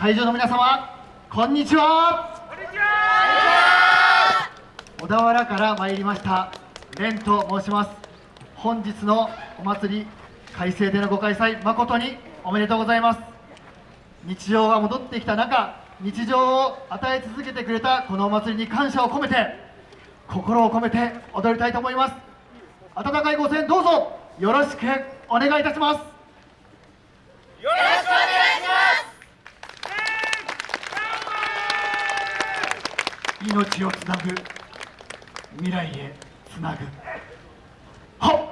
会場の皆様こんにちは。小田原から参りました蓮と申します。本日のお祭り改正でのご開催誠におめでとうございます。日常が戻ってきた中日常を与え続けてくれたこのお祭りに感謝を込めて心を込めて踊りたいと思います。温かいご声援どうぞよろしくお願いいたしますよろしくお願いします命をつなぐ。未来へつなぐ。はっ。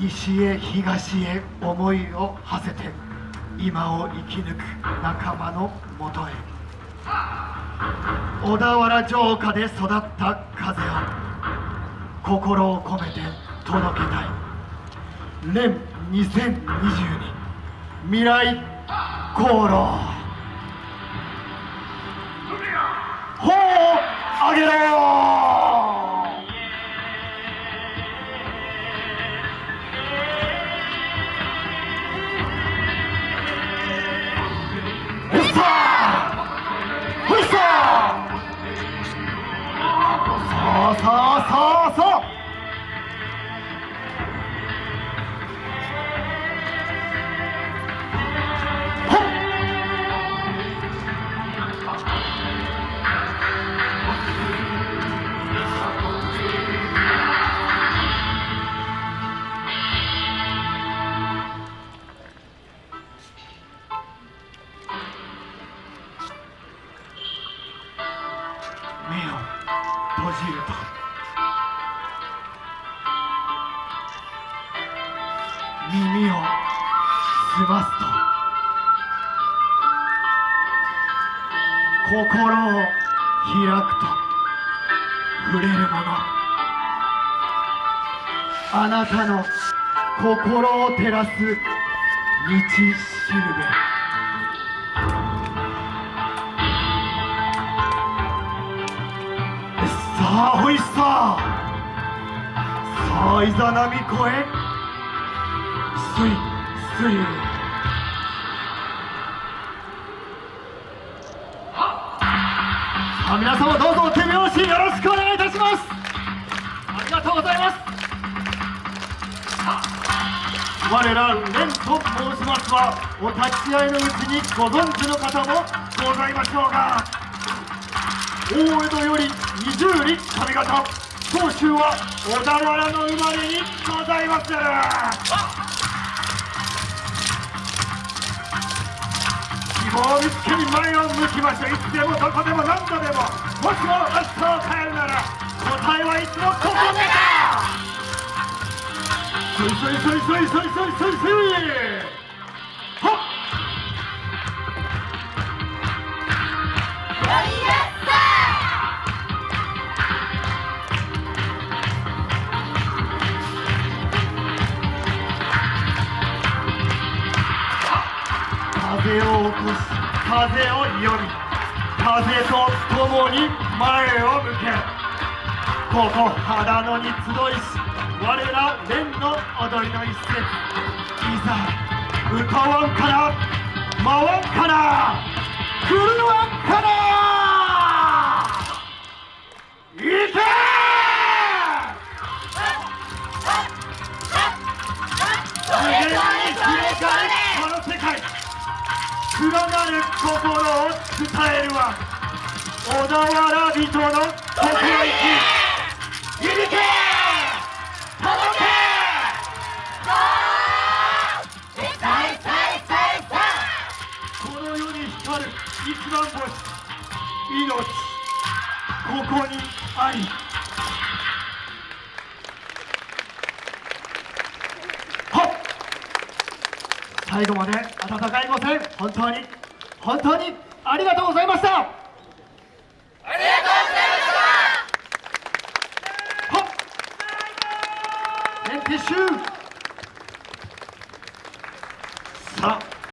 西へ東へ思いを馳せて今を生き抜く仲間のもとへ。小田原城下で育った風を心を込めて届けたい。連2022未来航路。砲を上げろよ。そうそうそうそう。耳を澄ますと心を開くと。触れるものあなたの心を照らす道しるべ。さあほいささあいざ波越え。すいすいさあ皆様どうぞ手拍子よろしくお願いいたします。ありがとうございます。我ら蓮と申しますはお立ち会いのうちにご存知の方もございましょうが。大江戸より二十里上方長州は小田原の生まれにございます。希望を見つけに前を向きましょういつでもどこでも何度でももしも明日を変えるなら答えはいつもここでだ。そいそいそいそいそいそいそいそい風を起こし風を読み風と共に前を向け。ここ秦野に集いし。我ら蓮の踊りの一節。いざ歌わんから回わんから狂わんから。連なる心を伝えるは小田原人の心意気。響け。届け。この世に光る一番星。命。ここにあり。最後まで温かいご声本当に本当にありがとうございました。ありがとうございました。さあ